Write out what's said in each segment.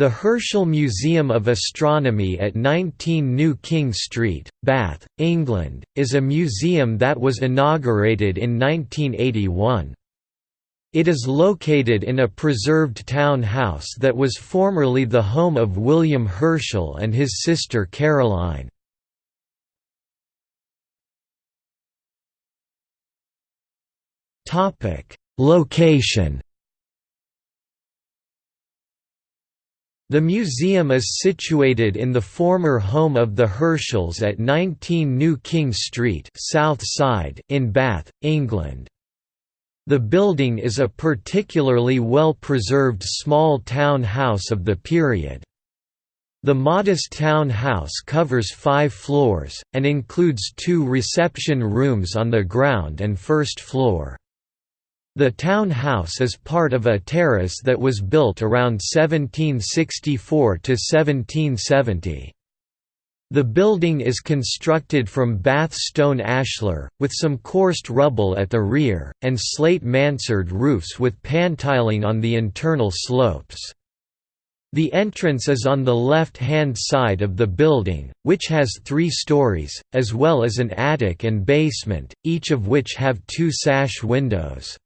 The Herschel Museum of Astronomy at 19 New King Street, Bath, England, is a museum that was inaugurated in 1981. It is located in a preserved town house that was formerly the home of William Herschel and his sister Caroline. Location The museum is situated in the former home of the Herschels at 19 New King Street South Side in Bath, England. The building is a particularly well-preserved small town house of the period. The modest town house covers five floors, and includes two reception rooms on the ground and first floor. The town house is part of a terrace that was built around 1764 to 1770. The building is constructed from Bath stone ashlar, with some coursed rubble at the rear, and slate mansard roofs with pantiling on the internal slopes. The entrance is on the left-hand side of the building, which has three stories, as well as an attic and basement, each of which have two sash windows.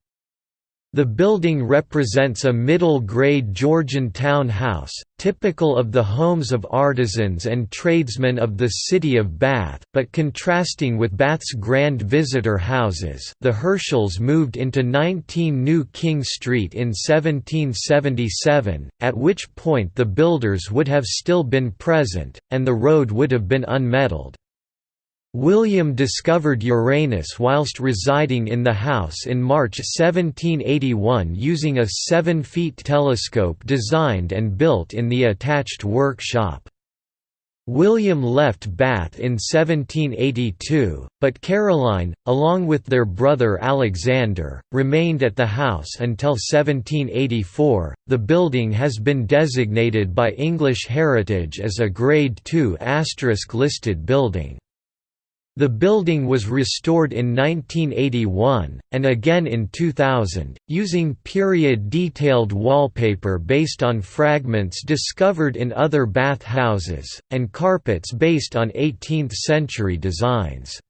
The building represents a middle-grade Georgian town house, typical of the homes of artisans and tradesmen of the city of Bath, but contrasting with Bath's grand visitor houses. The Herschels moved into 19 New King Street in 1777, at which point the builders would have still been present, and the road would have been unmetalled. William discovered Uranus whilst residing in the house in March 1781 using a 7-feet telescope designed and built in the attached workshop. William left Bath in 1782, but Caroline, along with their brother Alexander, remained at the house until 1784. The building has been designated by English Heritage as a Grade II listed building. The building was restored in 1981, and again in 2000, using period-detailed wallpaper based on fragments discovered in other bath houses, and carpets based on 18th-century designs.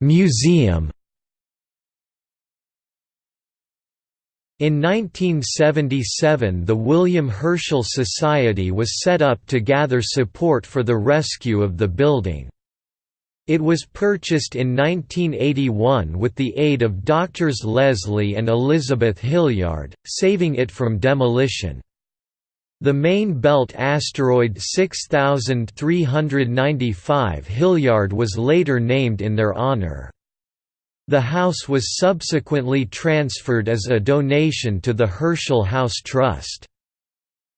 Museum In 1977 the William Herschel Society was set up to gather support for the rescue of the building. It was purchased in 1981 with the aid of Doctors Leslie and Elizabeth Hilliard, saving it from demolition. The main belt asteroid 6395 Hilliard was later named in their honor. The house was subsequently transferred as a donation to the Herschel House Trust.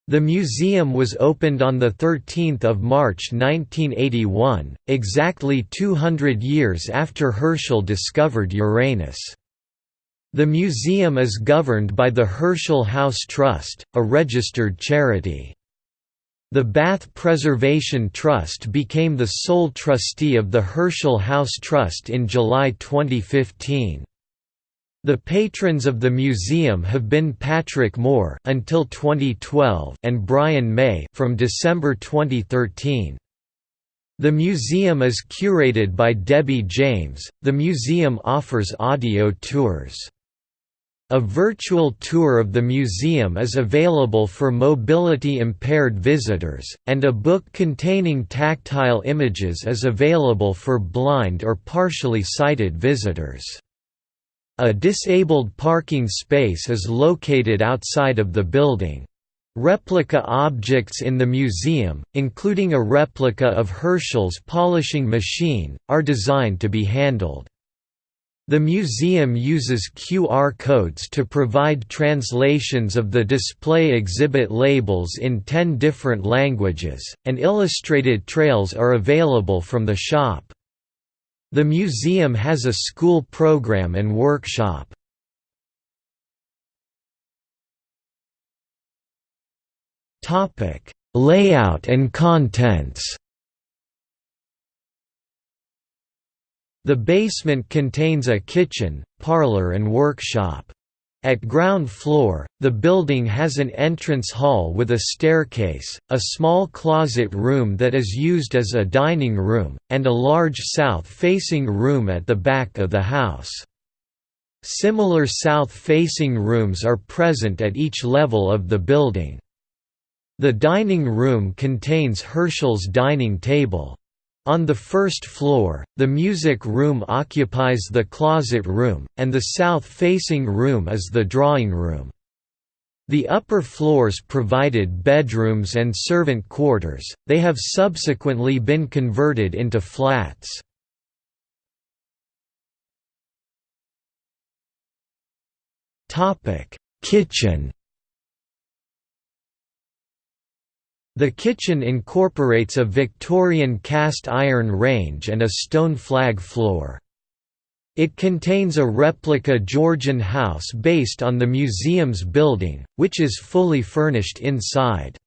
The museum was opened on 13 March 1981, exactly 200 years after Herschel discovered Uranus. The museum is governed by the Herschel House Trust, a registered charity. The Bath Preservation Trust became the sole trustee of the Herschel House Trust in July 2015. The patrons of the museum have been Patrick Moore until 2012 and Brian May from December 2013. The museum is curated by Debbie James. The museum offers audio tours. A virtual tour of the museum is available for mobility-impaired visitors, and a book containing tactile images is available for blind or partially sighted visitors. A disabled parking space is located outside of the building. Replica objects in the museum, including a replica of Herschel's polishing machine, are designed to be handled. The museum uses QR codes to provide translations of the display exhibit labels in 10 different languages, and illustrated trails are available from the shop. The museum has a school program and workshop. Layout and contents The basement contains a kitchen, parlor and workshop. At ground floor, the building has an entrance hall with a staircase, a small closet room that is used as a dining room, and a large south-facing room at the back of the house. Similar south-facing rooms are present at each level of the building. The dining room contains Herschel's dining table. On the first floor, the music room occupies the closet room, and the south-facing room is the drawing room. The upper floors provided bedrooms and servant quarters, they have subsequently been converted into flats. Kitchen The kitchen incorporates a Victorian cast iron range and a stone flag floor. It contains a replica Georgian house based on the museum's building, which is fully furnished inside.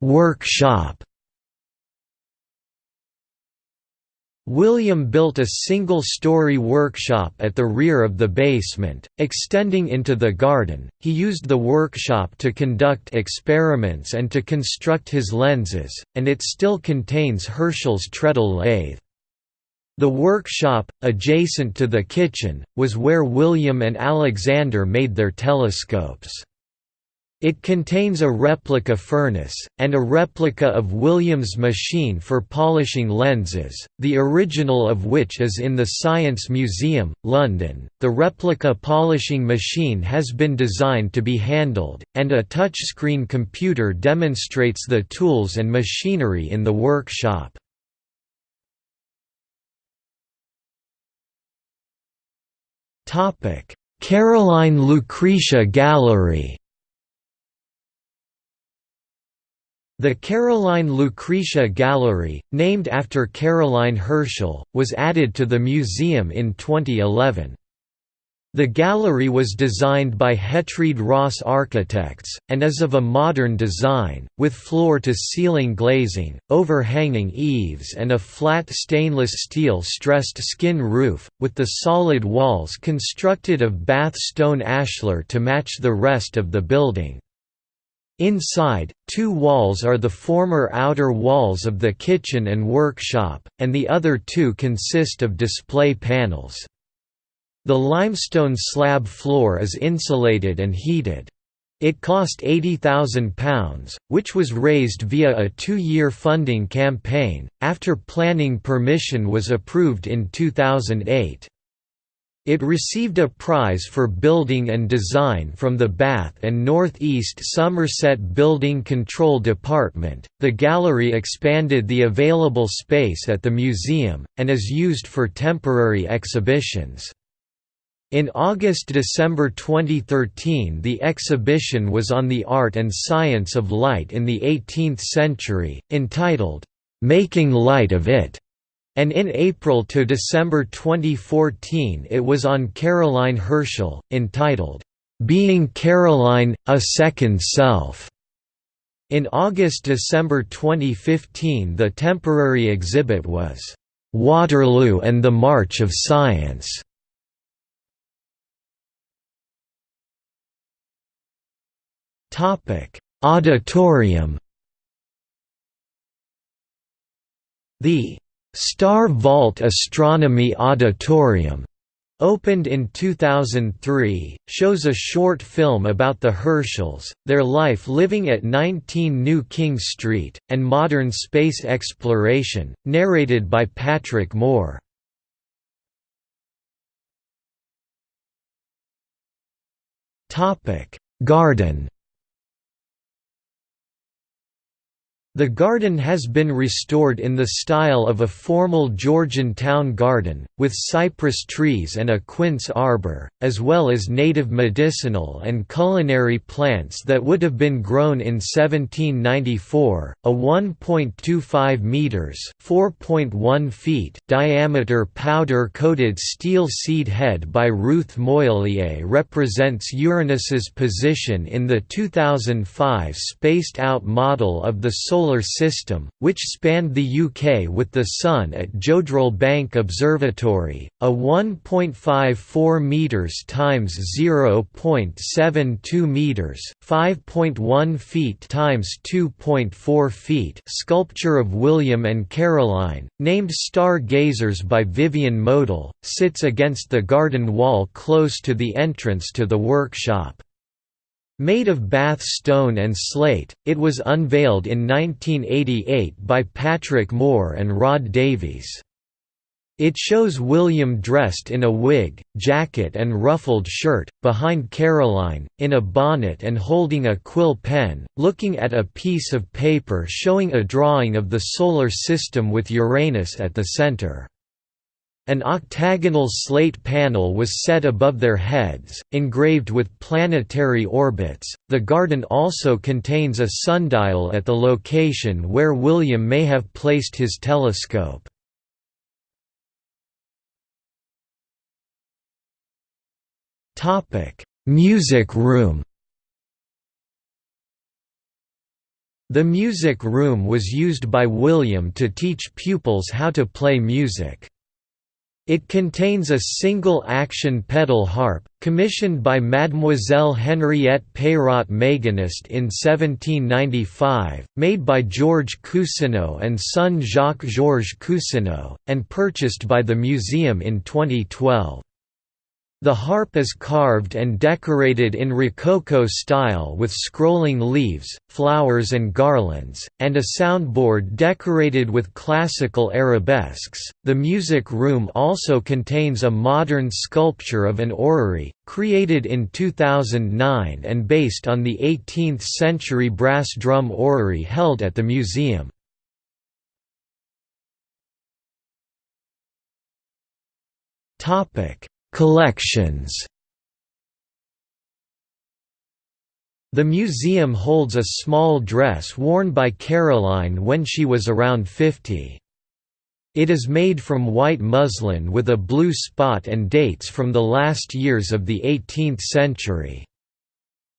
Workshop William built a single-story workshop at the rear of the basement, extending into the garden. He used the workshop to conduct experiments and to construct his lenses, and it still contains Herschel's treadle lathe. The workshop, adjacent to the kitchen, was where William and Alexander made their telescopes. It contains a replica furnace, and a replica of Williams' machine for polishing lenses, the original of which is in the Science Museum, London. The replica polishing machine has been designed to be handled, and a touchscreen computer demonstrates the tools and machinery in the workshop. Caroline Lucretia Gallery The Caroline Lucretia Gallery, named after Caroline Herschel, was added to the museum in 2011. The gallery was designed by Hetreed Ross Architects, and is of a modern design, with floor-to-ceiling glazing, overhanging eaves and a flat stainless steel stressed skin roof, with the solid walls constructed of Bath stone ashlar to match the rest of the building. Inside, two walls are the former outer walls of the kitchen and workshop, and the other two consist of display panels. The limestone slab floor is insulated and heated. It cost £80,000, which was raised via a two-year funding campaign, after planning permission was approved in 2008. It received a prize for building and design from the Bath and North East Somerset Building Control Department. The gallery expanded the available space at the museum, and is used for temporary exhibitions. In August–December 2013 the exhibition was on the art and science of light in the 18th century, entitled, "'Making Light of It' and in April to December 2014 it was on Caroline Herschel, entitled, "'Being Caroline – A Second Self'. In August–December 2015 the temporary exhibit was, "'Waterloo and the March of Science' Auditorium The Star Vault Astronomy Auditorium opened in 2003, shows a short film about the Herschels, their life living at 19 New King Street, and modern space exploration, narrated by Patrick Moore. Garden The garden has been restored in the style of a formal Georgian town garden, with cypress trees and a quince arbor, as well as native medicinal and culinary plants that would have been grown in 1794. A 1.25 meters (4.1 feet) diameter powder-coated steel seed head by Ruth Moilliet represents Uranus's position in the 2005 spaced-out model of the solar Solar System, which spanned the UK with the Sun at Jodrell Bank Observatory, a 1.54 metres times 0.72 metres, 5.1 feet times 2.4 feet sculpture of William and Caroline, named Star Gazers by Vivien Mallock, sits against the garden wall close to the entrance to the workshop. Made of Bath stone and slate, it was unveiled in 1988 by Patrick Moore and Rod Davies. It shows William dressed in a wig, jacket and ruffled shirt, behind Caroline, in a bonnet and holding a quill pen, looking at a piece of paper showing a drawing of the Solar System with Uranus at the center. An octagonal slate panel was set above their heads, engraved with planetary orbits. The garden also contains a sundial at the location where William may have placed his telescope. Topic: Music room. The music room was used by William to teach pupils how to play music. It contains a single-action pedal harp, commissioned by Mademoiselle Henriette Peyraud Maganist in 1795, made by Georges Cousineau and son Jacques-Georges Cousineau, and purchased by the museum in 2012. The harp is carved and decorated in Rococo style with scrolling leaves, flowers and garlands, and a soundboard decorated with classical arabesques. The music room also contains a modern sculpture of an orrery, created in 2009 and based on the 18th century brass drum orrery held at the museum. Topic Collections The museum holds a small dress worn by Caroline when she was around 50. It is made from white muslin with a blue spot and dates from the last years of the 18th century.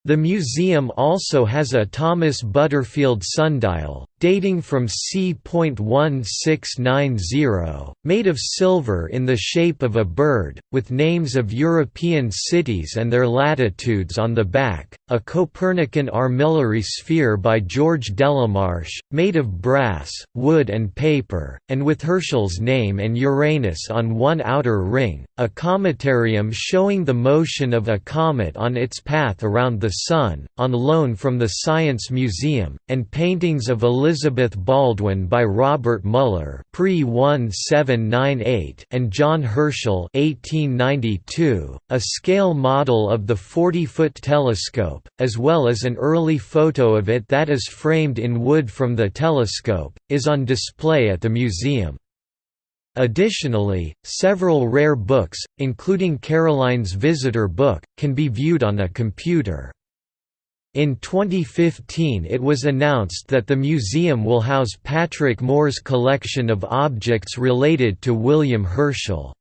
The museum also has a Thomas Butterfield sundial, dating from c.1690, made of silver in the shape of a bird, with names of European cities and their latitudes on the back, a Copernican armillary sphere by George Delamarche, made of brass, wood and paper, and with Herschel's name and Uranus on one outer ring, a cometarium showing the motion of a comet on its path around the Sun, on loan from the Science Museum, and paintings of Elizabeth Elizabeth Baldwin by Robert Muller pre-1798 and John Herschel 1892, a scale model of the 40-foot telescope, as well as an early photo of it that is framed in wood from the telescope, is on display at the museum. Additionally, several rare books, including Caroline's Visitor book, can be viewed on a computer. In 2015 it was announced that the museum will house Patrick Moore's collection of objects related to William Herschel.